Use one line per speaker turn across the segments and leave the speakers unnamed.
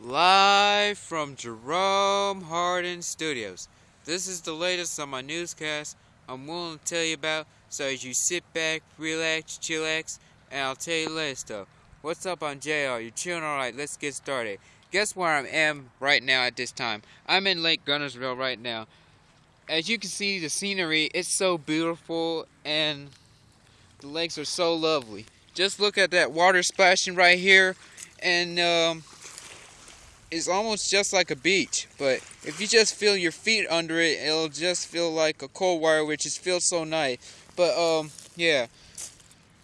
Live from Jerome Hardin Studios. This is the latest on my newscast I'm willing to tell you about, so as you sit back, relax, chillax, and I'll tell you latest stuff. What's up, I'm JR. You chilling alright? Let's get started. Guess where I am right now at this time? I'm in Lake Guntersville right now. As you can see, the scenery, it's so beautiful, and the lakes are so lovely. Just look at that water splashing right here, and um, it's almost just like a beach. But if you just feel your feet under it, it'll just feel like a cold water, which is feels so nice. But um, yeah,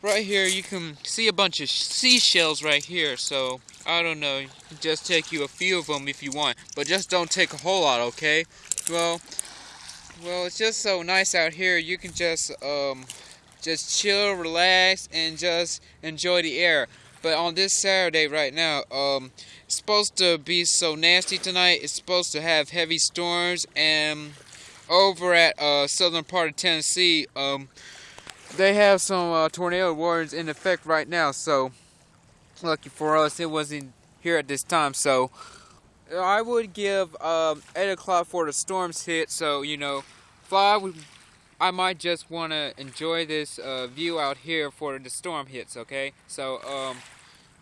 right here you can see a bunch of seashells right here. So I don't know, just take you a few of them if you want, but just don't take a whole lot, okay? Well, well, it's just so nice out here. You can just um, just chill, relax, and just enjoy the air. But on this Saturday right now, um, it's supposed to be so nasty tonight. It's supposed to have heavy storms, and over at uh, southern part of Tennessee, um, they have some uh, tornado warnings in effect right now. So lucky for us, it wasn't here at this time. So I would give um, 8 o'clock for the storms hit. So you know, five. I might just want to enjoy this uh, view out here for the storm hits, okay? So, um,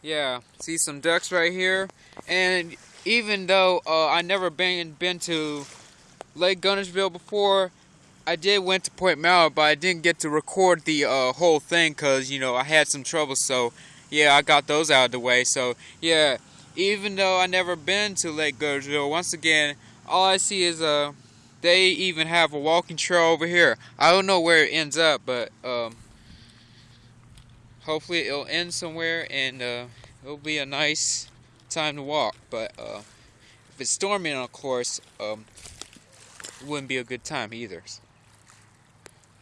yeah, see some ducks right here. And even though uh, I never been been to Lake Guntersville before, I did went to Point Mallard, but I didn't get to record the uh, whole thing because, you know, I had some trouble. So, yeah, I got those out of the way. So, yeah, even though I never been to Lake Guntersville, once again, all I see is. Uh, they even have a walking trail over here. I don't know where it ends up, but um, hopefully it'll end somewhere and uh, it'll be a nice time to walk. But uh, if it's storming, of course, um, it wouldn't be a good time either.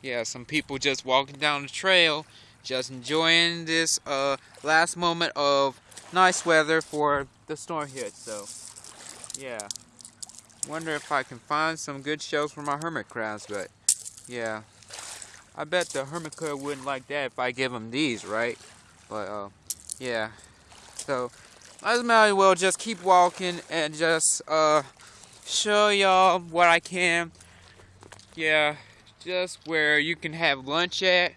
Yeah, some people just walking down the trail, just enjoying this uh, last moment of nice weather for the storm hit. So, yeah. Wonder if I can find some good shells for my hermit crabs, but yeah. I bet the hermit crab wouldn't like that if I give them these, right? But uh, yeah. So I might as well just keep walking and just uh, show y'all what I can. Yeah, just where you can have lunch at.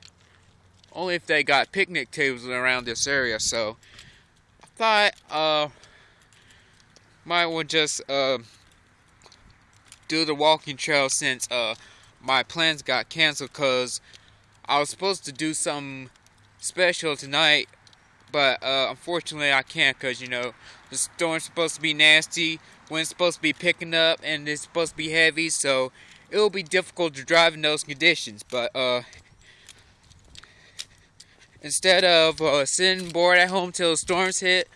Only if they got picnic tables around this area. So I thought uh, might well just uh, do the walking trail since uh, my plans got canceled because I was supposed to do something special tonight, but uh, unfortunately I can't because, you know, the storm's supposed to be nasty, wind's supposed to be picking up, and it's supposed to be heavy, so it will be difficult to drive in those conditions, but uh, instead of uh, sitting bored at home till the storms hit,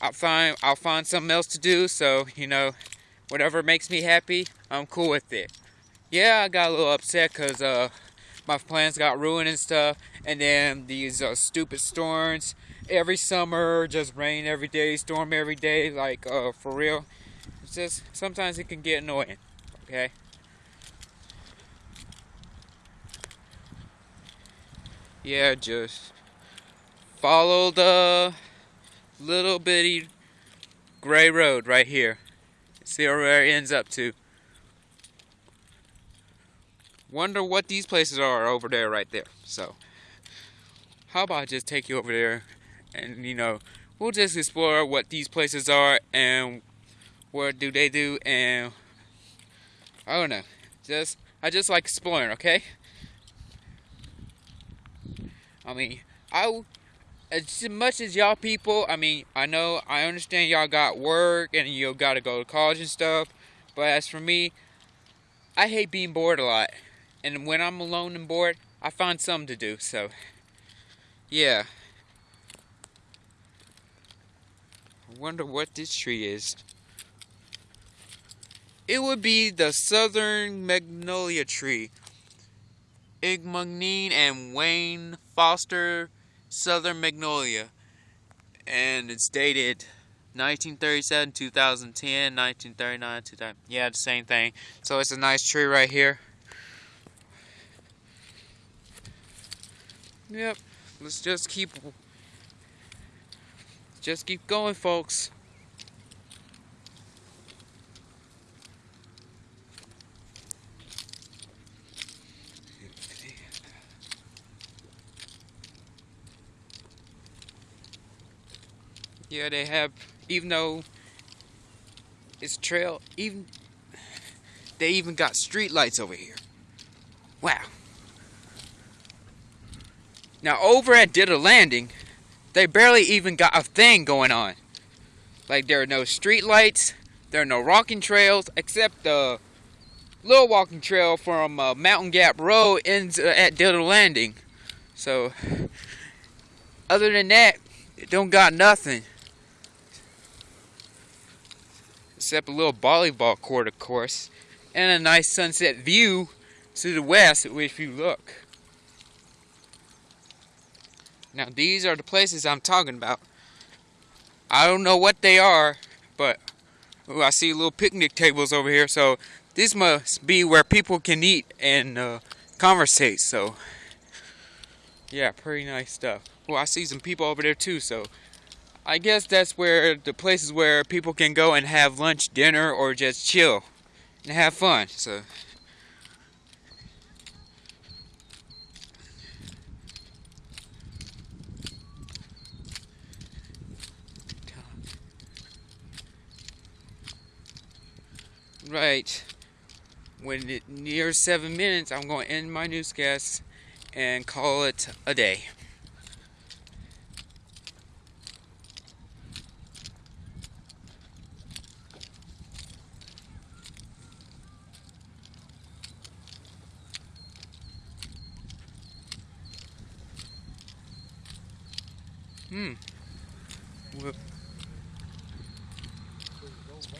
I'll find I'll find something else to do. So you know, whatever makes me happy, I'm cool with it. Yeah, I got a little upset because uh, my plans got ruined and stuff. And then these uh, stupid storms every summer, just rain every day, storm every day, like uh, for real. It's just sometimes it can get annoying. Okay. Yeah, just follow the little bitty gray road right here. See where it ends up to. Wonder what these places are over there right there. So, how about I just take you over there and, you know, we'll just explore what these places are and what do they do and I don't know. Just I just like exploring, okay? I mean, I as much as y'all people, I mean, I know, I understand y'all got work and you got to go to college and stuff, but as for me, I hate being bored a lot. And when I'm alone and bored, I find something to do, so, yeah. I wonder what this tree is. It would be the southern magnolia tree. Igmagnine and Wayne Foster Southern Magnolia. And it's dated 1937, 2010, 1939, 2000. Yeah, the same thing. So it's a nice tree right here. Yep. Let's just keep just keep going, folks. Yeah, they have, even though it's trail, even, they even got street lights over here. Wow. Now over at Ditto Landing, they barely even got a thing going on. Like there are no street lights, there are no walking trails, except the little walking trail from uh, Mountain Gap Road ends uh, at Ditto Landing. So, other than that, it don't got nothing. Except a little volleyball court, of course, and a nice sunset view to the west, if you look. Now these are the places I'm talking about. I don't know what they are, but ooh, I see little picnic tables over here. So this must be where people can eat and uh, conversate. So yeah, pretty nice stuff. Well, I see some people over there too. So I guess that's where the places where people can go and have lunch, dinner, or just chill and have fun. So. Right. When it nears seven minutes, I'm going to end my newscast and call it a day. Hmm.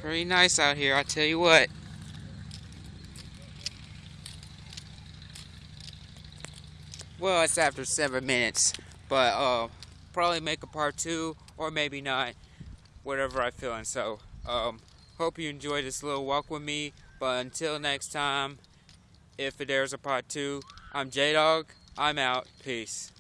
Pretty nice out here, I tell you what. Well, it's after seven minutes, but uh, probably make a part two or maybe not, whatever I feel. And so, um, hope you enjoyed this little walk with me. But until next time, if there's a part two, I'm J Dog. I'm out. Peace.